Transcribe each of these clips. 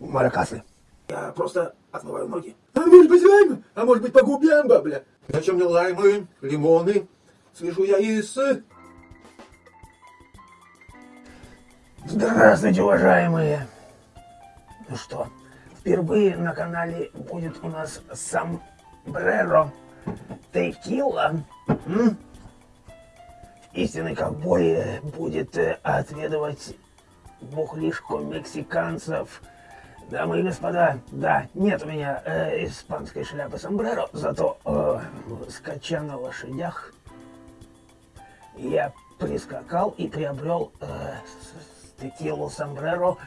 маракасы. Я просто отмываю ноги. А может быть лайм? А может быть по губям, бабля? Зачем мне лаймы, лимоны? Свяжу я и с... Здравствуйте, уважаемые! Ну что, впервые на канале будет у нас сомбреро текила. М? Истинный ковбой будет э, отведывать бухлишку мексиканцев. Дамы и господа, да, нет у меня э, испанской шляпы сомбреро, зато э, скача на лошадях я прискакал и приобрел э, текилу сомбреро.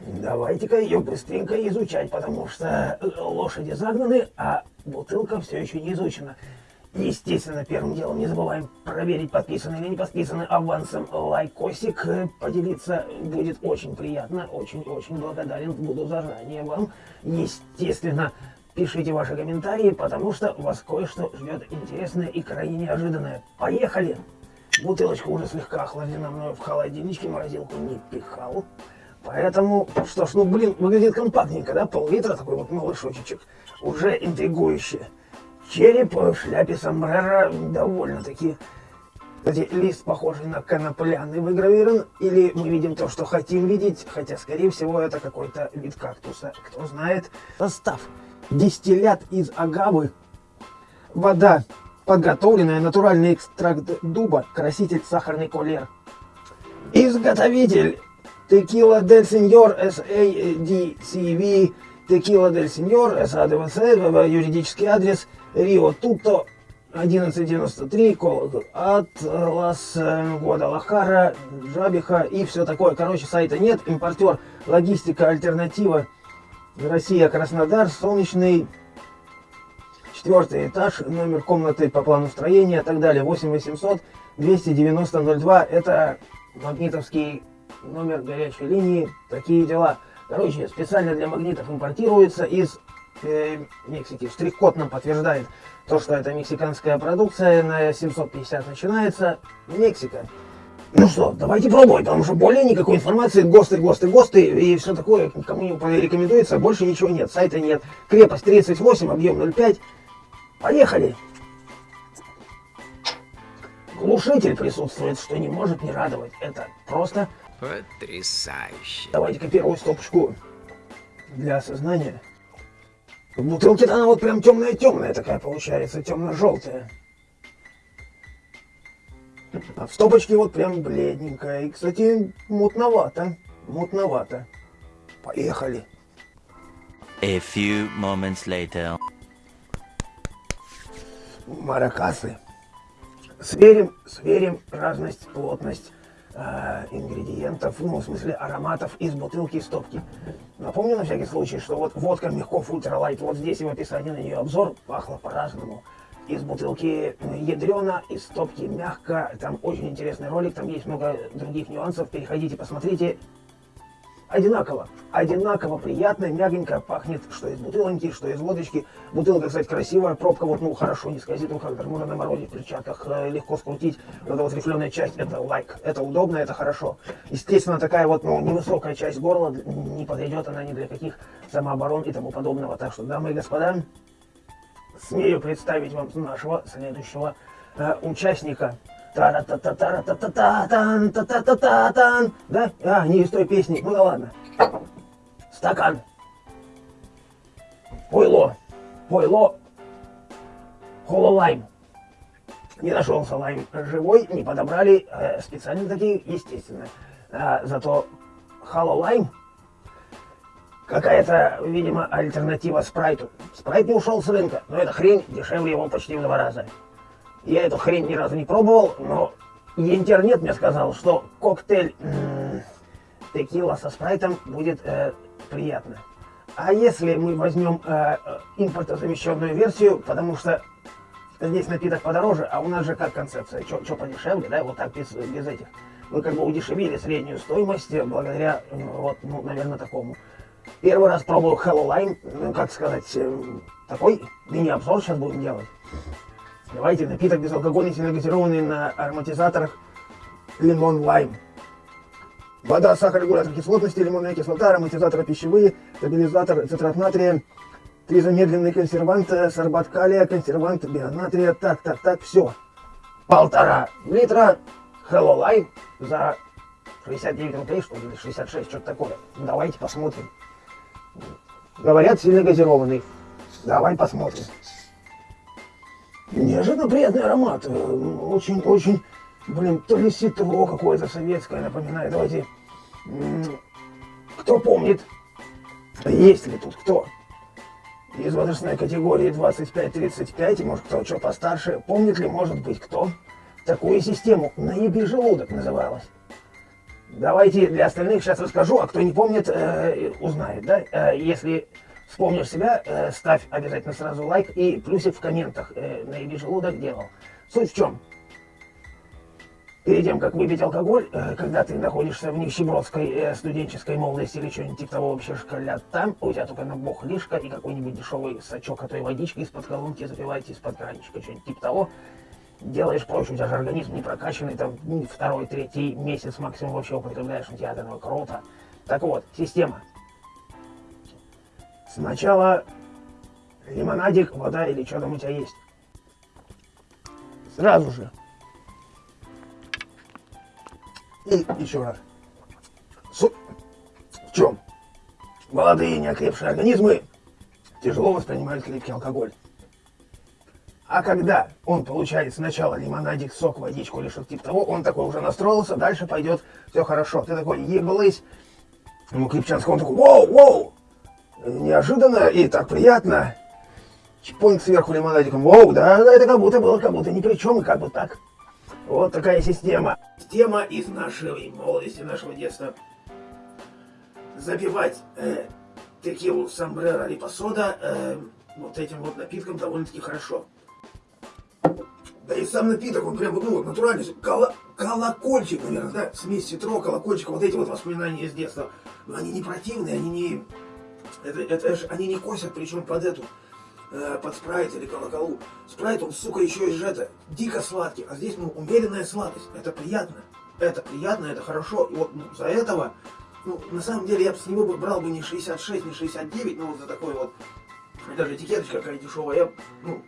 Давайте-ка ее быстренько изучать, потому что лошади загнаны, а бутылка все еще не изучена. Естественно, первым делом не забываем проверить, подписаны или не подписаны авансом лайкосик. Поделиться будет очень приятно, очень-очень благодарен буду заранее вам. Естественно, пишите ваши комментарии, потому что вас кое-что ждет интересное и крайне неожиданное. Поехали! Бутылочка уже слегка охлаждена мною в холодильничке, морозилку не пихал. Поэтому, что ж, ну блин, выглядит компактненько, да? Пол-литра такой вот малышочек. Уже интригующе. Череп в шляпе сомбреро довольно-таки... Кстати, лист похожий на конопляный выгравирован, или мы видим то, что хотим видеть, хотя, скорее всего, это какой-то вид кактуса, кто знает. Состав. Дистиллят из агавы, вода, подготовленная, натуральный экстракт дуба, краситель сахарный колер. Изготовитель Текила Дель Сеньор SADCV Текила Дель Сеньор САДВЦ, юридический адрес Рио Туто 1193, Атлас, Гуадалахара, Жабиха и все такое. Короче, сайта нет, импортер, логистика, альтернатива, Россия, Краснодар, Солнечный, четвертый этаж, номер комнаты по плану строения и так далее, 8800 290 02, это магнитовский номер горячей линии, такие дела. Короче, специально для магнитов импортируется из э, Мексики. Штрих-код нам подтверждает то, что это мексиканская продукция. На 750 начинается. Мексика. Ну что, давайте пробовать, потому что более никакой информации, ГОСТы, ГОСТы, ГОСТы и все такое, кому не рекомендуется, больше ничего нет, сайта нет. Крепость 38, объем 0,5. Поехали! Глушитель присутствует, что не может не радовать. Это просто Потрясающе. Давайте-ка первую стопочку для осознания. В бутылке-то она вот прям темная-темная такая получается, темно-желтая. А в стопочке вот прям бледненькая. И, кстати, мутновато. Мутновато. Поехали. A few moments later. Маракасы. Сверим, сверим разность, плотность э, ингредиентов, ну, в смысле ароматов из бутылки и стопки. Напомню на всякий случай, что вот водка Мягков Ультралайт, вот здесь в описании на нее обзор, пахло по-разному. Из бутылки ядрено, из стопки мягко, там очень интересный ролик, там есть много других нюансов, переходите, посмотрите, одинаково. Одинаково приятно, мягенько пахнет, что из бутылочки, что из водочки. Бутылка, кстати, красивая, пробка вот, ну, хорошо, не скользит, даже можно на морозе в перчатках э, легко скрутить. Вот эта вот рифленая часть, это лайк, это удобно, это хорошо. Естественно, такая вот, ну, невысокая часть горла, не подойдет она ни для каких самооборон и тому подобного. Так что, дамы и господа, смею представить вам нашего следующего э, участника. Тара та та та та та та тан та та та та тан Да? А, не из той песни. Ну да ладно. Стакан. Пойло. Пойло. Хололайм. Не нашелся лайм живой, не подобрали. Э, специально такие, естественно. А, зато хололайм какая-то, видимо, альтернатива спрайту. Спрайт не ушел с рынка, но эта хрень дешевле его почти в два раза. Я эту хрень ни разу не пробовал, но интернет мне сказал, что коктейль текила со спрайтом будет э, приятно. А если мы возьмем э, импортозамещенную версию, потому что здесь напиток подороже, а у нас же как концепция, что подешевле, да, вот так без, без этих. Мы как бы удешевили среднюю стоимость благодаря, вот, ну, наверное, такому. Первый раз пробую Hello Lime, ну, как сказать, э, такой мини-обзор сейчас будем делать. Давайте напиток безалкогольный, сильно газированный на ароматизаторах лимон лайм. Вода, сахар, регулятор кислотности, лимонная кислота, ароматизаторы пищевые, стабилизатор цитрат натрия, три замедленные консерванты, сорбат калия, консервант бионатрия. Так, так, так, все. Полтора литра Hello Life за 69 рублей, что ли, или 66, что-то такое. Давайте посмотрим. Говорят, сильно газированный. Давай посмотрим. Неожиданно приятный аромат. Очень-очень, блин, то ли ситро какое-то советское напоминает. Давайте, кто помнит, есть ли тут кто? Из возрастной категории 25-35, может кто что постарше, помнит ли, может быть, кто? Такую систему «Наеби желудок» называлась. Давайте для остальных сейчас расскажу, а кто не помнит, э, узнает, да? Э, если вспомнишь себя, э, ставь обязательно сразу лайк и плюсик в комментах. Э, наеби желудок делал. Суть в чем? Перед тем, как выпить алкоголь, э, когда ты находишься в нищебродской э, студенческой молодости или что-нибудь типа того вообще шкалят там, у тебя только на лишка и какой-нибудь дешевый сачок, а то водички из-под колонки запиваете, из-под кранчика, что-нибудь типа того, делаешь проще, у тебя же организм не прокачанный, там второй, третий месяц максимум вообще употребляешь, у тебя этого круто. Так вот, система. Сначала лимонадик, вода или что там у тебя есть. Сразу же. И еще раз. Су... В чем? Молодые неокрепшие организмы тяжело воспринимают крепкий алкоголь. А когда он получает сначала лимонадик, сок, водичку или что-то типа того, он такой уже настроился, дальше пойдет все хорошо. Ты такой, еблысь, ему Крепчанскому, такой, воу, воу, неожиданно и так приятно. Чпонь сверху лимонадиком, воу, да, это как будто было, как будто ни при чем, и как бы так. Вот такая система. Система из нашей молодости, нашего детства. Запивать э, текилу сомбреро сода э, вот этим вот напитком довольно-таки хорошо. Да и сам напиток, он прям, ну, вот натуральный, коло, колокольчик, наверное, да, смесь ситро, колокольчика, вот эти вот воспоминания из детства. Но они не противные, они не, это, это же, они не косят, причем под эту, э, под спрайт или колоколу. Спрайт, он, сука, еще и же это, дико сладкий, а здесь, ну, умеренная сладость, это приятно, это приятно, это хорошо, и вот ну, за этого, ну, на самом деле, я бы с него брал бы не 66, не 69, ну, вот за такой вот, даже этикеточка какая дешевая, я, ну,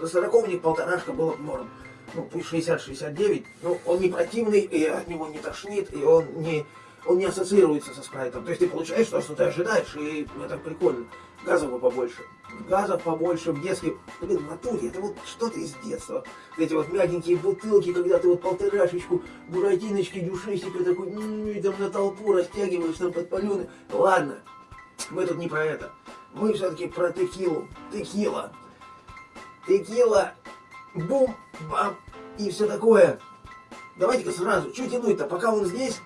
за сороковник полторашка было бы норм. Ну, пусть 60-69, но он не противный, и от него не тошнит, и он не, он не ассоциируется со спрайтом. То есть ты получаешь то, что ты ожидаешь, и это прикольно. Газов побольше. Газов побольше в детстве. Блин, в натуре, это вот что-то из детства. Эти вот мягенькие бутылки, когда ты вот полторашечку, буратиночки, дюшесика такой, и там на толпу растягиваешь там под паленый. Ладно, мы тут не про это. Мы все-таки про текилу. Текила текила, бум, бам и все такое. Давайте-ка сразу, что тянуть-то, пока он здесь,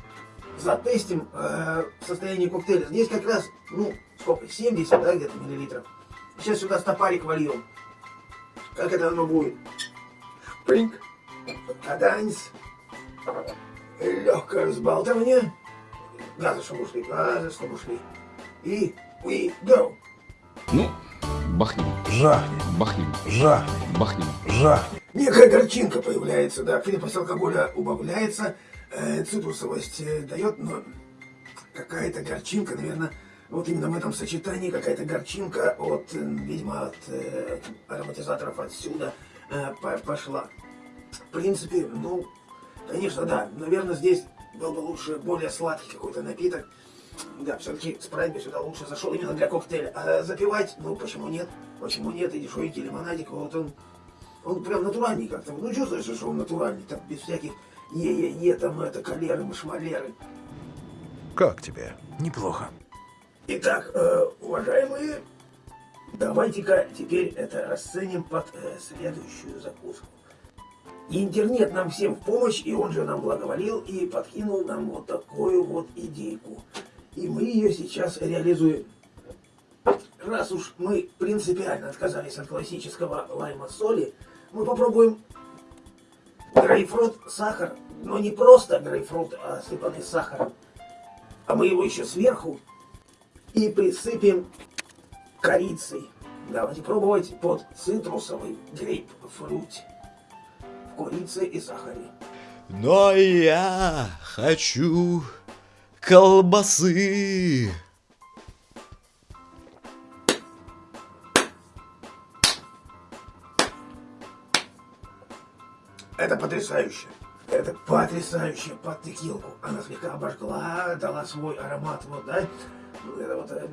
затестим э, состояние коктейля. Здесь как раз, ну, сколько, 70, да, где-то миллилитров. Сейчас сюда стопарик вольем. Как это оно будет? Шпринг, каданец, легкое разбалтывание, газы, чтобы ушли, газы, чтобы ушли. И we go. Ну, Бахнем. Жахнем. Бахнем. Жахнем. Бахнем. Жахнем. Некая горчинка появляется, да, крепость алкоголя убавляется, э, цитрусовость э, дает, но какая-то горчинка, наверное, вот именно в этом сочетании какая-то горчинка от, э, видимо, от э, ароматизаторов отсюда э, пошла. В принципе, ну, конечно, да, наверное, здесь был бы лучше более сладкий какой-то напиток. Да, все-таки спрайт бы сюда лучше зашел именно для коктейля. А запивать, ну почему нет? Почему нет? И дешевенький лимонадик, вот он, он прям натуральный как-то. Ну чувствуешь, что он натуральный, там без всяких е-е-е, там это, калеры, машмалеры. Как тебе? Неплохо. Итак, э, уважаемые, давайте-ка теперь это расценим под э, следующую закуску. Интернет нам всем в помощь, и он же нам благоволил и подкинул нам вот такую вот идейку. И мы ее сейчас реализуем. Раз уж мы принципиально отказались от классического лайма соли, мы попробуем грейпфрут, сахар, но не просто грейпфрут, а сыпанный сахаром. А мы его еще сверху и присыпем корицей. Давайте пробовать под цитрусовый грейпфрут в корице и сахаре. Но я хочу колбасы. Это потрясающе. Это потрясающе под текилку. Она слегка обожгла, дала свой аромат, вот, да? Ну, Это вот э,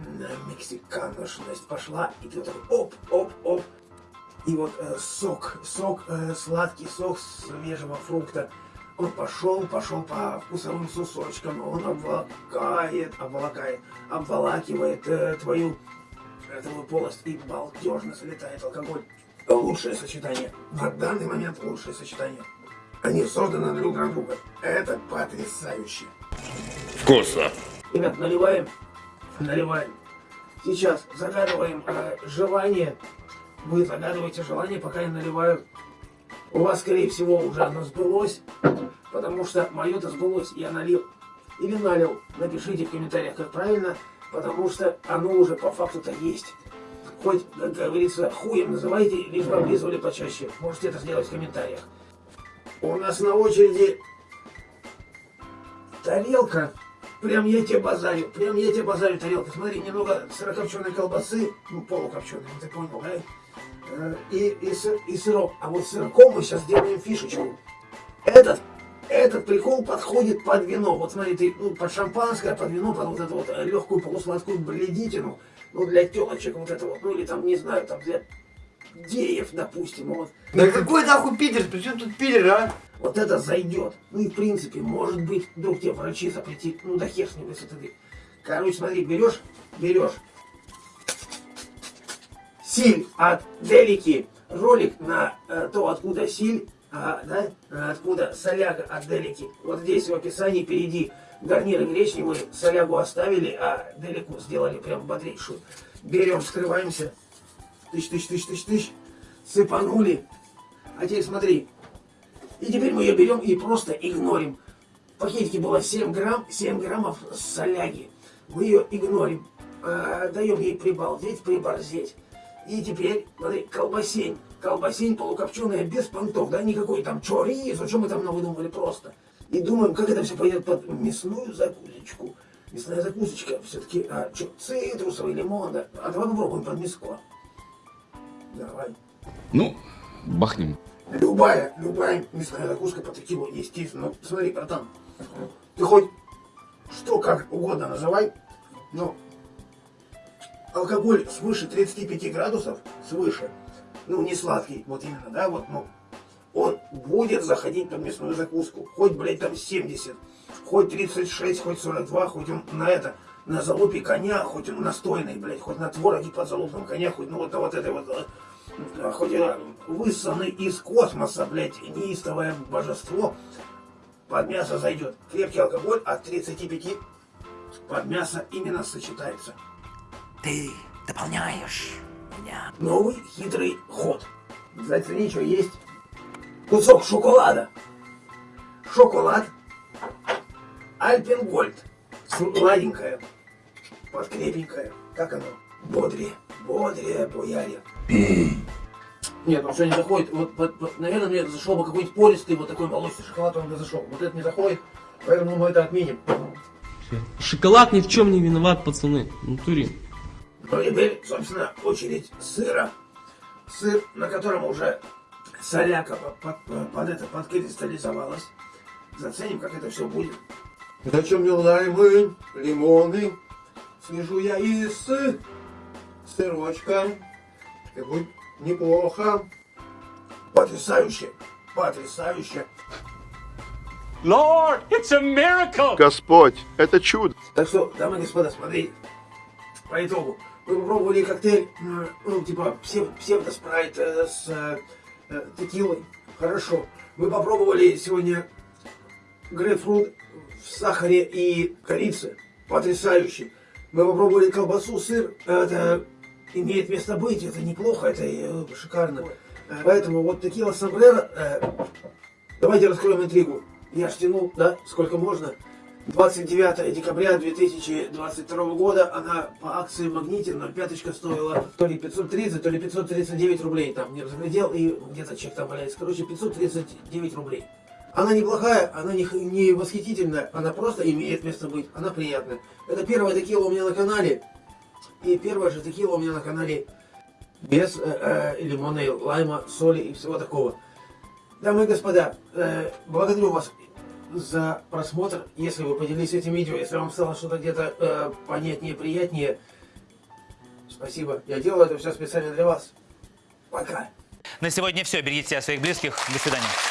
мексиканошность пошла, и ты вот такой оп, оп, оп. И вот э, сок, сок, э, сладкий сок свежего фрукта. Он пошел, пошел по вкусовым сусочкам, он обволакает, обволакает, обволакивает э, твою твою полость и балдежно залетает алкоголь. Лучшее сочетание. На данный момент лучшее сочетание. Они созданы друг для друга. Это потрясающе. Вкусно. Ребят, наливаем, наливаем. Сейчас загадываем э, желание. Вы загадываете желание, пока я наливаю. У вас, скорее всего, уже оно сбылось, потому что мое-то сбылось, я налил. Или налил. Напишите в комментариях, как правильно, потому что оно уже по факту-то есть. Хоть, как говорится, хуем называйте, лишь бы облизывали почаще. Можете это сделать в комментариях. У нас на очереди тарелка. Прям я тебе базарю, прям я тебе базарю тарелка. Смотри, немного сырокопченой колбасы, ну полукопченой, ты понял, да? Э, И, и, сыр, и сырок. А вот сырком мы сейчас сделаем фишечку. Этот, этот прикол подходит под вино. Вот смотри, ты ну, под шампанское, под вино, под вот эту вот легкую полусладкую бледитину. Ну, для телочек вот это вот, ну или там, не знаю, там для геев, допустим, вот. Да какой нахуй Питер? При чем тут Питер, а? Вот это зайдет. Ну и в принципе, может быть, вдруг тебе врачи запретит. Ну да хер с ним, если ты... Короче, смотри, берешь, берешь силь от Делики, ролик на э, то, откуда силь, а, да, а, откуда соляга от Делики. Вот здесь в описании впереди гарниры гречневые, солягу оставили, а Делику сделали прям бодрейшую. Берем, вскрываемся, тысяч, тысяч, тысяч, тысяч, тысяч, сыпанули. А теперь смотри, и теперь мы ее берем и просто игнорим. В пакетике было 7 грамм, 7 граммов соляги. Мы ее игнорим. А, даем ей прибалдеть, приборзеть. И теперь, смотри, колбасень. Колбасень полукопченая, без понтов, да, никакой там чоризо, что мы там выдумали просто. И думаем, как это все пойдет под мясную закусочку. Мясная закусочка все-таки, а, что, цитрусовый, лимон, да? А давай попробуем под мяско. Давай. Ну, бахнем. Любая, любая мясная закуска по текилу, естественно. Ну, смотри, братан, ты хоть что как угодно называй, но алкоголь свыше 35 градусов, свыше, ну, не сладкий, вот именно, да, вот, ну, он будет заходить под мясную закуску. Хоть, блядь, там 70, хоть 36, хоть 42, хоть он на это, на залупе коня, хоть он настойный, блядь, хоть на твороге под залупом коня, хоть, ну, вот на вот этой вот, а, хоть и высосанный из космоса, блядь, неистовое божество, под мясо зайдет. Крепкий алкоголь от 35 под мясо именно сочетается. Ты дополняешь меня. Новый хитрый ход. Зацени, что есть. Кусок шоколада. Шоколад. Альпенгольд. Сладенькое. Подкрепенькое. Как оно? Бодрее. Бодрее, бояре. Нет, ну что не заходит. Вот, вот, вот, наверное, мне зашел бы какой-нибудь пористый, вот такой молочный шоколад, он бы зашел. Вот это не заходит, поэтому мы это отменим. Шоколад ни в чем не виноват, пацаны. В натуре. Ну, теперь, собственно, очередь сыра. Сыр, на котором уже соляка под, под, под это подкристаллизовалась. Заценим, как это все будет. Зачем мне лаймы, лимоны? Свяжу я из сырочка. И будет неплохо. Потрясающе, потрясающе. Lord, it's a miracle! Господь, это чудо. Так что, дамы и господа, смотрите. По итогу, мы попробовали коктейль, э, ну, типа псев, псевдоспрайт э, с э, текилой. Хорошо. Мы попробовали сегодня грейпфрут в сахаре и корице. Потрясающе. Мы попробовали колбасу, сыр. Это имеет место быть, это неплохо, это э, шикарно. Э, Поэтому вот текила сомбреро. э, давайте раскроем интригу. Я ж тянул, да, сколько можно. 29 декабря 2022 года она по акции Магнитин 05 стоила то ли 530, то ли 539 рублей. Там не разглядел и где-то чек там валяется. Короче, 539 рублей. Она неплохая, она не, не восхитительная, она просто имеет место быть, она приятная. Это первая текила у меня на канале, и первая же текила у меня на канале без э, э, лимона, и лайма, соли и всего такого. Дамы и господа, э, благодарю вас за просмотр. Если вы поделились этим видео, если вам стало что-то где-то э, понятнее, приятнее, спасибо. Я делаю это все специально для вас. Пока. На сегодня все. Берегите себя своих близких. До свидания.